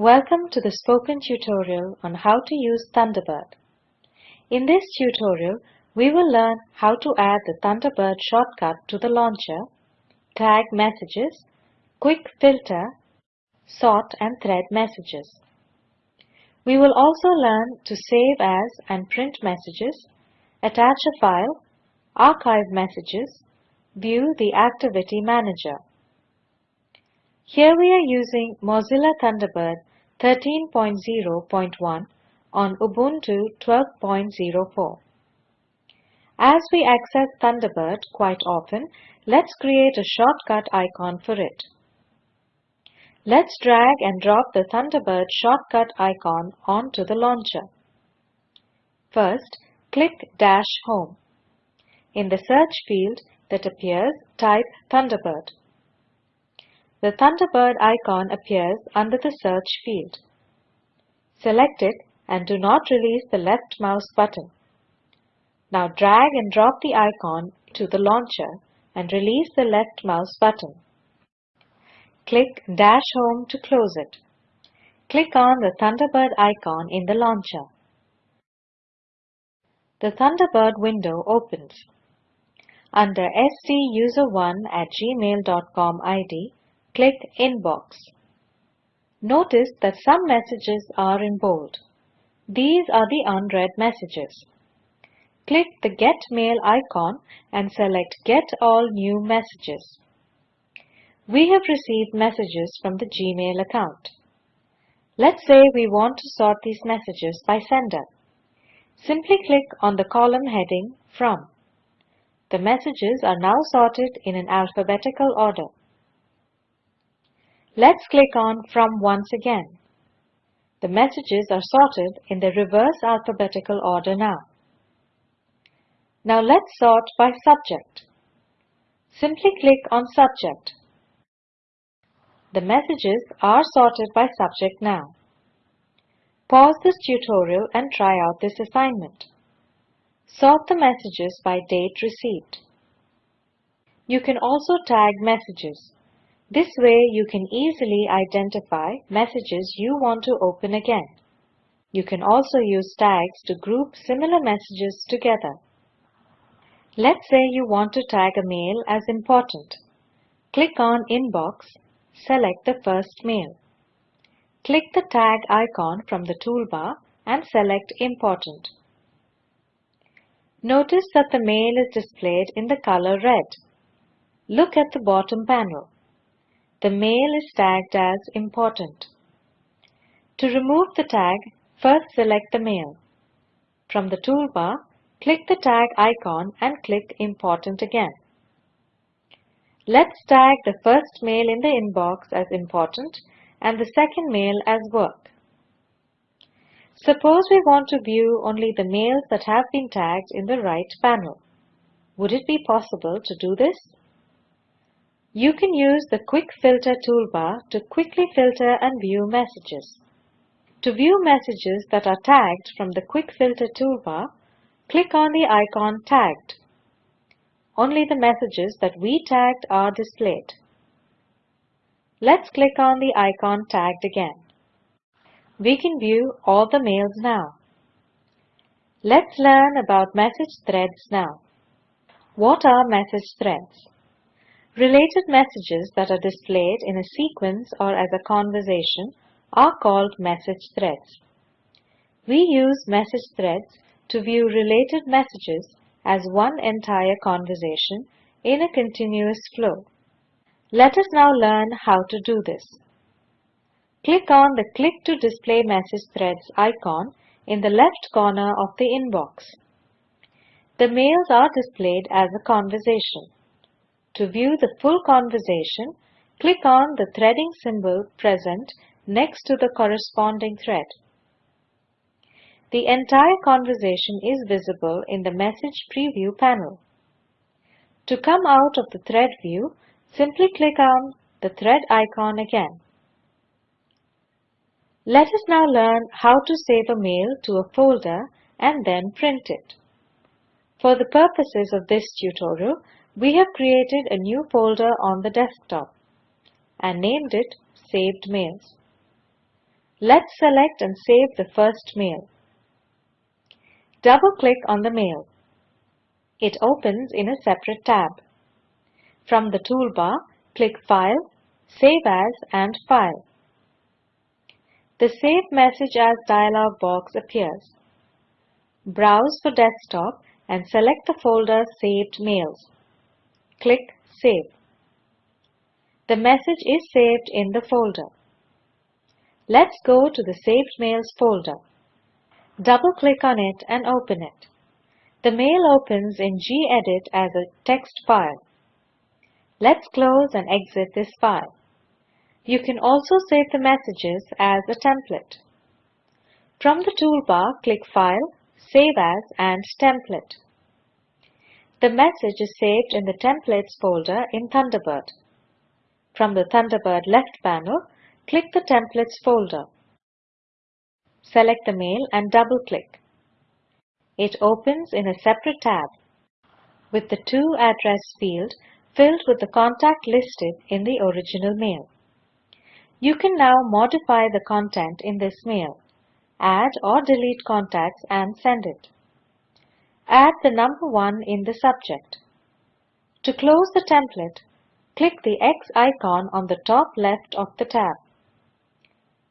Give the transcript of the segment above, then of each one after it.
Welcome to the spoken tutorial on how to use Thunderbird. In this tutorial, we will learn how to add the Thunderbird shortcut to the launcher, tag messages, quick filter, sort and thread messages. We will also learn to save as and print messages, attach a file, archive messages, view the Activity Manager. Here we are using Mozilla Thunderbird 13.0.1 on Ubuntu 12.04. As we access Thunderbird quite often, let's create a shortcut icon for it. Let's drag and drop the Thunderbird shortcut icon onto the launcher. First, click Dash Home. In the search field that appears, type Thunderbird. The Thunderbird icon appears under the search field. Select it and do not release the left mouse button. Now drag and drop the icon to the launcher and release the left mouse button. Click Dash Home to close it. Click on the Thunderbird icon in the launcher. The Thunderbird window opens. Under stuser1 at gmail.com ID, click Inbox. Notice that some messages are in bold. These are the unread messages. Click the Get Mail icon and select Get All New Messages. We have received messages from the Gmail account. Let's say we want to sort these messages by sender. Simply click on the column heading From. The messages are now sorted in an alphabetical order. Let's click on From once again. The messages are sorted in the reverse alphabetical order now. Now let's sort by subject. Simply click on Subject. The messages are sorted by subject now. Pause this tutorial and try out this assignment. Sort the messages by date received. You can also tag messages. This way you can easily identify messages you want to open again. You can also use tags to group similar messages together. Let's say you want to tag a mail as important. Click on Inbox, select the first mail. Click the tag icon from the toolbar and select Important. Notice that the mail is displayed in the color red. Look at the bottom panel the mail is tagged as important. To remove the tag, first select the mail. From the toolbar, click the tag icon and click Important again. Let's tag the first mail in the inbox as important and the second mail as work. Suppose we want to view only the mails that have been tagged in the right panel. Would it be possible to do this? You can use the Quick Filter toolbar to quickly filter and view messages. To view messages that are tagged from the Quick Filter toolbar, click on the icon Tagged. Only the messages that we tagged are displayed. Let's click on the icon Tagged again. We can view all the mails now. Let's learn about message threads now. What are message threads? Related messages that are displayed in a sequence or as a conversation are called message threads. We use message threads to view related messages as one entire conversation in a continuous flow. Let us now learn how to do this. Click on the Click to Display Message Threads icon in the left corner of the inbox. The mails are displayed as a conversation. To view the full conversation, click on the threading symbol present next to the corresponding thread. The entire conversation is visible in the Message Preview panel. To come out of the thread view, simply click on the thread icon again. Let us now learn how to save a mail to a folder and then print it. For the purposes of this tutorial, we have created a new folder on the desktop and named it Saved Mails. Let's select and save the first mail. Double-click on the mail. It opens in a separate tab. From the toolbar, click File, Save As and File. The Save Message As dialog box appears. Browse for desktop and select the folder Saved Mails. Click Save. The message is saved in the folder. Let's go to the Saved Mails folder. Double-click on it and open it. The mail opens in gedit as a text file. Let's close and exit this file. You can also save the messages as a template. From the toolbar, click File, Save As and Template. The message is saved in the Templates folder in Thunderbird. From the Thunderbird left panel, click the Templates folder. Select the mail and double-click. It opens in a separate tab with the To address field filled with the contact listed in the original mail. You can now modify the content in this mail, add or delete contacts and send it. Add the number 1 in the subject. To close the template, click the X icon on the top left of the tab.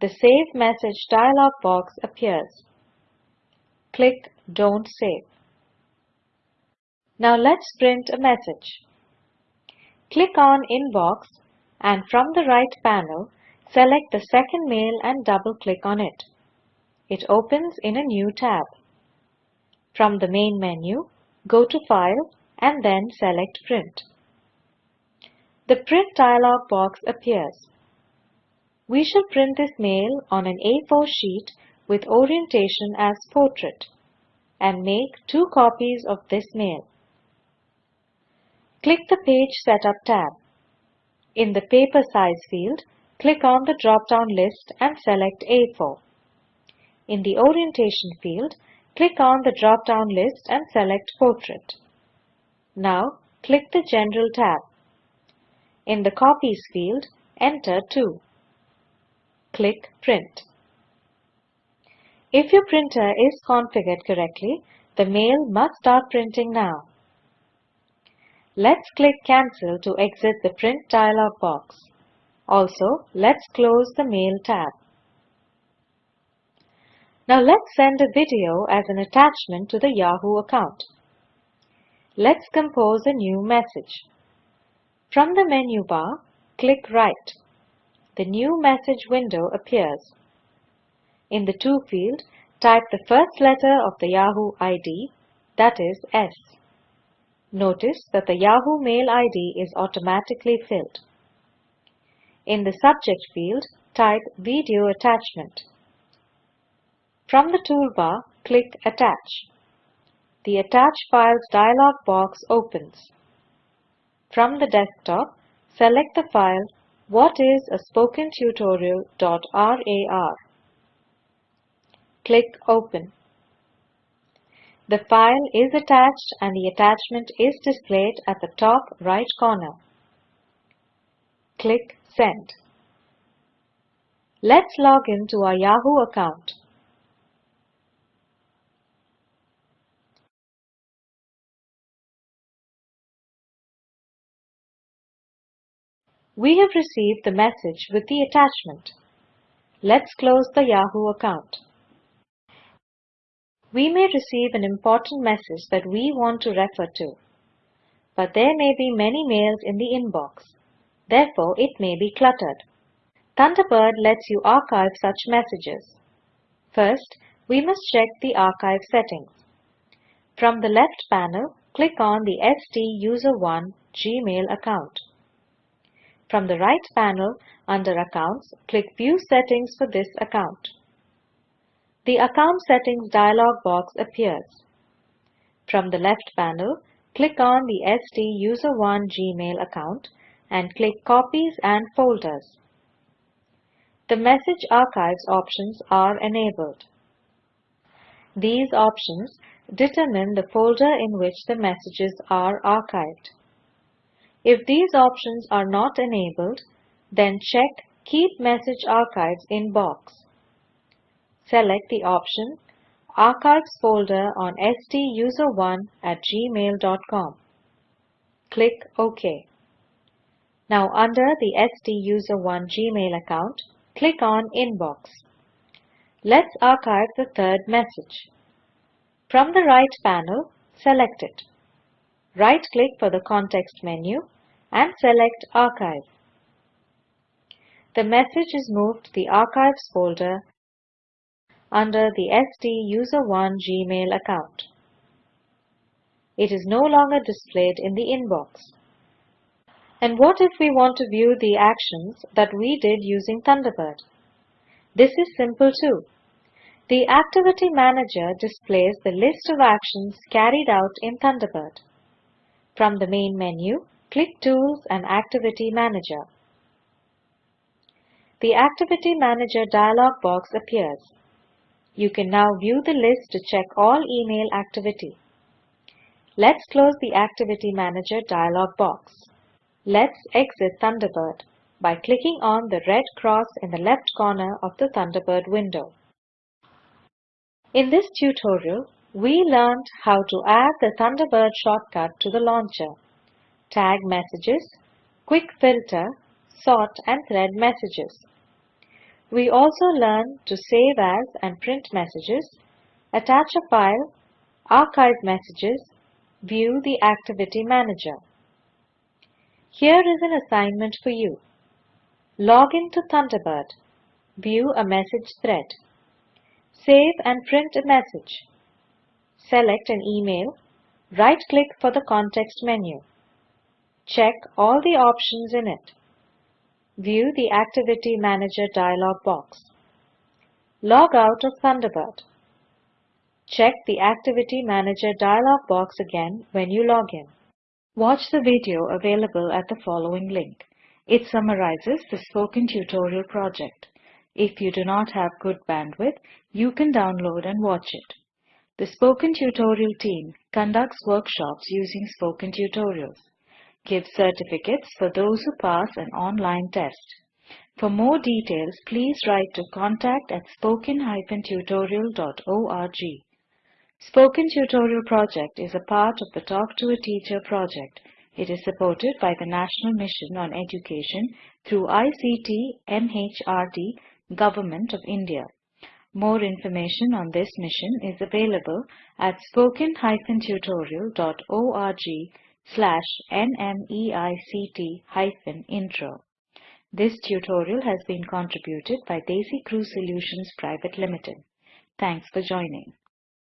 The Save Message dialog box appears. Click Don't Save. Now let's print a message. Click on Inbox and from the right panel, select the second mail and double-click on it. It opens in a new tab. From the main menu, go to File and then select Print. The Print dialog box appears. We shall print this mail on an A4 sheet with orientation as portrait and make two copies of this mail. Click the Page Setup tab. In the Paper Size field, click on the drop-down list and select A4. In the Orientation field, Click on the drop-down list and select Portrait. Now, click the General tab. In the Copies field, enter 2. Click Print. If your printer is configured correctly, the mail must start printing now. Let's click Cancel to exit the Print dialog box. Also, let's close the Mail tab. Now let's send a video as an attachment to the Yahoo account. Let's compose a new message. From the menu bar, click Write. The new message window appears. In the To field, type the first letter of the Yahoo ID, that is S. Notice that the Yahoo Mail ID is automatically filled. In the Subject field, type Video Attachment. From the toolbar, click Attach. The Attach Files dialog box opens. From the desktop, select the file What is a spoken tutorial.rar. Click Open. The file is attached and the attachment is displayed at the top right corner. Click Send. Let's log in to our Yahoo account. We have received the message with the attachment. Let's close the Yahoo account. We may receive an important message that we want to refer to, but there may be many mails in the inbox. Therefore, it may be cluttered. Thunderbird lets you archive such messages. First, we must check the archive settings. From the left panel, click on the STUSER1 Gmail account. From the right panel, under Accounts, click View Settings for this account. The Account Settings dialog box appears. From the left panel, click on the STUSER1 Gmail account and click Copies and Folders. The Message Archives options are enabled. These options determine the folder in which the messages are archived. If these options are not enabled, then check Keep Message Archives in box. select the option Archives folder on stuser1 at gmail.com. Click OK. Now under the STUSER1 Gmail account, click on Inbox. Let's archive the third message. From the right panel, select it. Right-click for the context menu and select Archive. The message is moved to the Archives folder under the STUSER1 Gmail account. It is no longer displayed in the inbox. And what if we want to view the actions that we did using Thunderbird? This is simple too. The Activity Manager displays the list of actions carried out in Thunderbird. From the main menu, click Tools and Activity Manager. The Activity Manager dialog box appears. You can now view the list to check all email activity. Let's close the Activity Manager dialog box. Let's exit Thunderbird by clicking on the red cross in the left corner of the Thunderbird window. In this tutorial, we learned how to add the Thunderbird shortcut to the launcher, tag messages, quick filter, sort and thread messages. We also learned to save as and print messages, attach a file, archive messages, view the Activity Manager. Here is an assignment for you. Log into Thunderbird. View a message thread. Save and print a message. Select an email. Right-click for the context menu. Check all the options in it. View the Activity Manager dialog box. Log out of Thunderbird. Check the Activity Manager dialog box again when you log in. Watch the video available at the following link. It summarizes the spoken tutorial project. If you do not have good bandwidth, you can download and watch it. The Spoken Tutorial team conducts workshops using Spoken Tutorials gives certificates for those who pass an online test. For more details, please write to contact at spoken-tutorial.org. Spoken Tutorial project is a part of the Talk to a Teacher project. It is supported by the National Mission on Education through ICT MHRD Government of India. More information on this mission is available at spoken-tutorial.org slash nmeict-intro. This tutorial has been contributed by DesiCrew Solutions Private Limited. Thanks for joining.